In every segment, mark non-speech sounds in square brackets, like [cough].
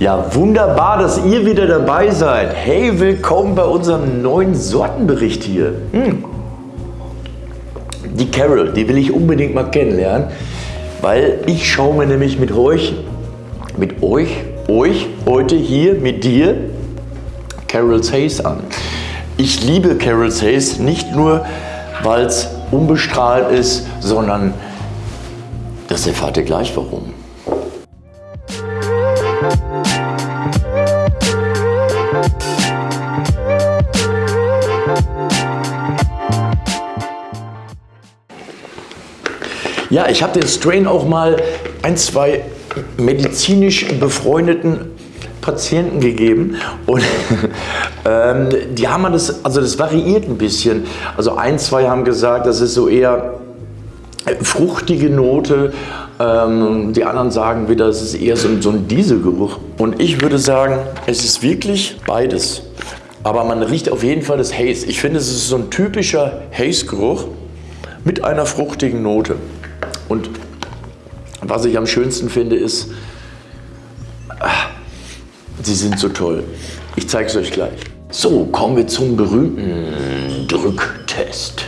Ja, wunderbar, dass ihr wieder dabei seid. Hey, willkommen bei unserem neuen Sortenbericht hier. Hm. Die Carol, die will ich unbedingt mal kennenlernen, weil ich schaue mir nämlich mit euch, mit euch, euch heute hier mit dir Carol's Haze an. Ich liebe Carol's Haze nicht nur, weil es unbestrahlt ist, sondern das erfahrt ihr gleich warum. Ja, ich habe den Strain auch mal ein, zwei medizinisch befreundeten Patienten gegeben und [laughs] ähm, die haben das, also das variiert ein bisschen. Also ein, zwei haben gesagt, das ist so eher fruchtige Note. Ähm, die anderen sagen wieder, es ist eher so, so ein Dieselgeruch. Und ich würde sagen, es ist wirklich beides. Aber man riecht auf jeden Fall das Haze. Ich finde, es ist so ein typischer Haze-Geruch mit einer fruchtigen Note. Und was ich am schönsten finde, ist, ach, sie sind so toll. Ich zeige es euch gleich. So, kommen wir zum berühmten Drücktest.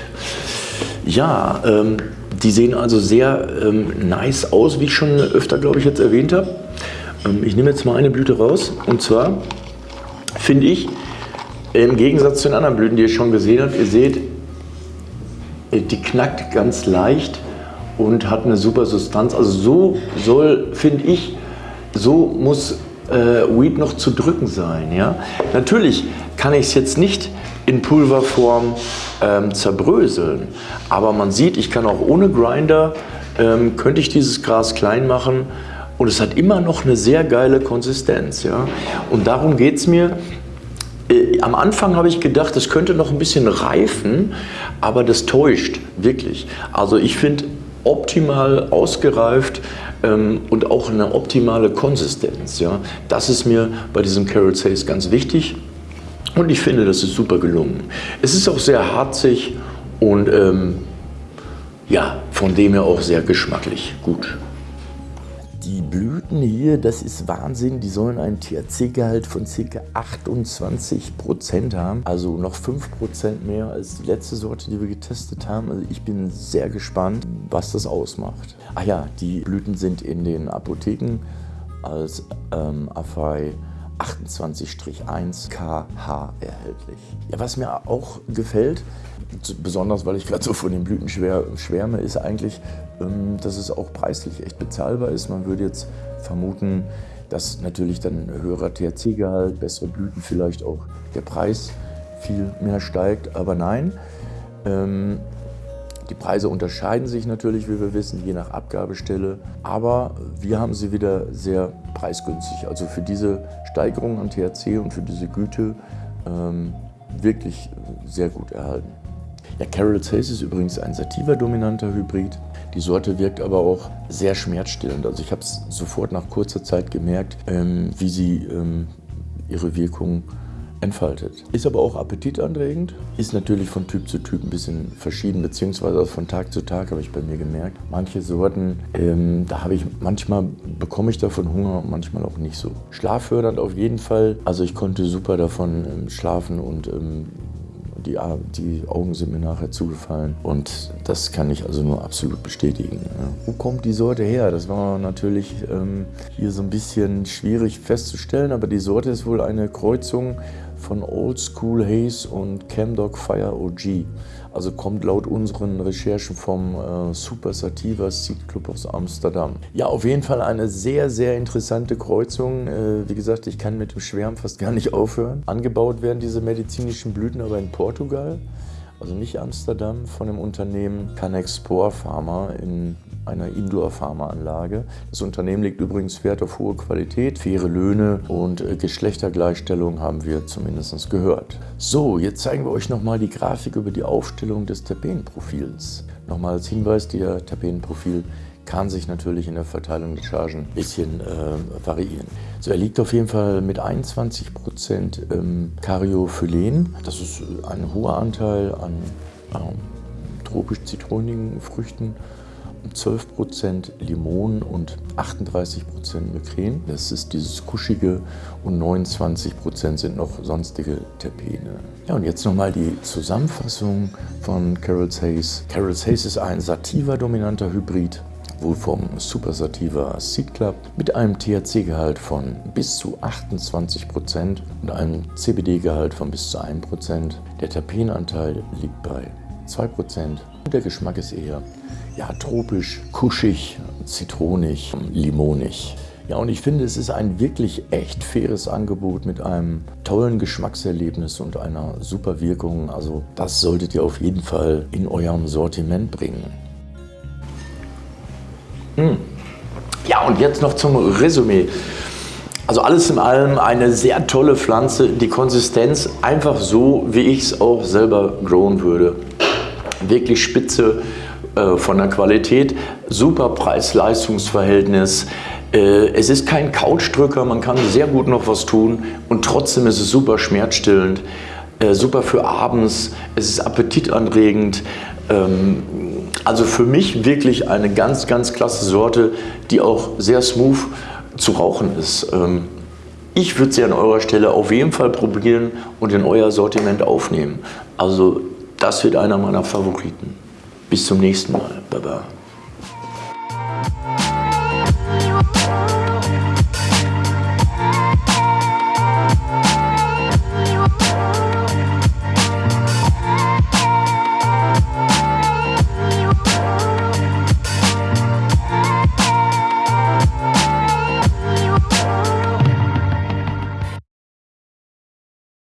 Ja, ähm, die sehen also sehr ähm, nice aus, wie ich schon öfter, glaube ich, jetzt erwähnt habe. Ähm, ich nehme jetzt mal eine Blüte raus. Und zwar finde ich, im Gegensatz zu den anderen Blüten, die ihr schon gesehen habt, ihr seht, die knackt ganz leicht und hat eine super Substanz. Also so soll, finde ich, so muss äh, Weed noch zu drücken sein. Ja? Natürlich kann ich es jetzt nicht in Pulverform ähm, zerbröseln, aber man sieht, ich kann auch ohne Grinder, ähm, könnte ich dieses Gras klein machen und es hat immer noch eine sehr geile Konsistenz. Ja? Und darum geht es mir, äh, am Anfang habe ich gedacht, das könnte noch ein bisschen reifen, aber das täuscht wirklich. Also ich finde, optimal ausgereift ähm, und auch eine optimale Konsistenz. Ja? Das ist mir bei diesem Carrot Haze ganz wichtig und ich finde, das ist super gelungen. Es ist auch sehr harzig und ähm, ja, von dem her auch sehr geschmacklich gut. Die Blüten hier, das ist Wahnsinn, die sollen einen THC-Gehalt von ca. 28% haben, also noch 5% mehr als die letzte Sorte, die wir getestet haben. Also ich bin sehr gespannt, was das ausmacht. Ach ja, die Blüten sind in den Apotheken als ähm, Afai 28-1 KH erhältlich. Ja, was mir auch gefällt, besonders weil ich gerade so von den Blüten schwärme, ist eigentlich, ähm, dass es auch preislich echt bezahlbar ist. Man würde jetzt vermuten, dass natürlich dann höherer THC-Gehalt, bessere Blüten vielleicht auch der Preis viel mehr steigt, aber nein. Die Preise unterscheiden sich natürlich, wie wir wissen, je nach Abgabestelle, aber wir haben sie wieder sehr preisgünstig. Also für diese Steigerung an THC und für diese Güte ähm, wirklich sehr gut erhalten. Ja, Carol's Haze ist übrigens ein Sativa-dominanter Hybrid. Die Sorte wirkt aber auch sehr schmerzstillend. Also ich habe es sofort nach kurzer Zeit gemerkt, ähm, wie sie ähm, ihre Wirkung entfaltet. Ist aber auch appetitanregend, ist natürlich von Typ zu Typ ein bisschen verschieden, beziehungsweise von Tag zu Tag habe ich bei mir gemerkt. Manche Sorten, ähm, da habe ich manchmal bekomme ich davon Hunger und manchmal auch nicht so. Schlaffördernd auf jeden Fall, also ich konnte super davon ähm, schlafen und ähm, die, die, Augen sind mir nachher zugefallen und das kann ich also nur absolut bestätigen. Ja. Wo kommt die Sorte her? Das war natürlich ähm, hier so ein bisschen schwierig festzustellen, aber die Sorte ist wohl eine Kreuzung von Old School Haze und Camdog Fire OG. Also kommt laut unseren Recherchen vom äh, Super Sativa Seed Club aus Amsterdam. Ja, auf jeden Fall eine sehr, sehr interessante Kreuzung. Äh, wie gesagt, ich kann mit dem Schwärmen fast gar nicht aufhören. Angebaut werden diese medizinischen Blüten aber in Portugal also nicht Amsterdam, von dem Unternehmen Canexpor Pharma in einer Indoor-Pharmaanlage. Das Unternehmen legt übrigens Wert auf hohe Qualität, faire Löhne und äh, Geschlechtergleichstellung haben wir zumindest gehört. So, jetzt zeigen wir euch nochmal die Grafik über die Aufstellung des Terpenprofils. Nochmal als Hinweis, der Terpenprofil kann sich natürlich in der Verteilung der Chargen ein bisschen äh, variieren. So, er liegt auf jeden Fall mit 21% ähm, Karyophylen. Das ist ein hoher Anteil an ähm, tropisch-zitronigen Früchten 12% Limonen und 38% Migräne. Das ist dieses Kuschige und 29% sind noch sonstige Terpene. Ja, und jetzt nochmal die Zusammenfassung von Carol's Haze. Carol's Haze ist ein Sativa-dominanter Hybrid wohl vom Super Sativa Seed Club mit einem THC-Gehalt von bis zu 28% und einem CBD-Gehalt von bis zu 1%. Der Terpenanteil liegt bei 2% und der Geschmack ist eher ja, tropisch, kuschig, zitronig, limonig. Ja, und ich finde, es ist ein wirklich echt faires Angebot mit einem tollen Geschmackserlebnis und einer super Wirkung. Also das solltet ihr auf jeden Fall in eurem Sortiment bringen. Hm. Ja, und jetzt noch zum Resümee. Also alles in allem eine sehr tolle Pflanze. Die Konsistenz einfach so, wie ich es auch selber growen würde. Wirklich spitze äh, von der Qualität, super Preis-Leistungs-Verhältnis. Äh, es ist kein Couchdrücker, man kann sehr gut noch was tun und trotzdem ist es super schmerzstillend, äh, super für abends, es ist appetitanregend. Ähm, also für mich wirklich eine ganz, ganz klasse Sorte, die auch sehr smooth zu rauchen ist. Ähm, ich würde sie an eurer Stelle auf jeden Fall probieren und in euer Sortiment aufnehmen. Also das wird einer meiner Favoriten. Bis zum nächsten Mal. Baba.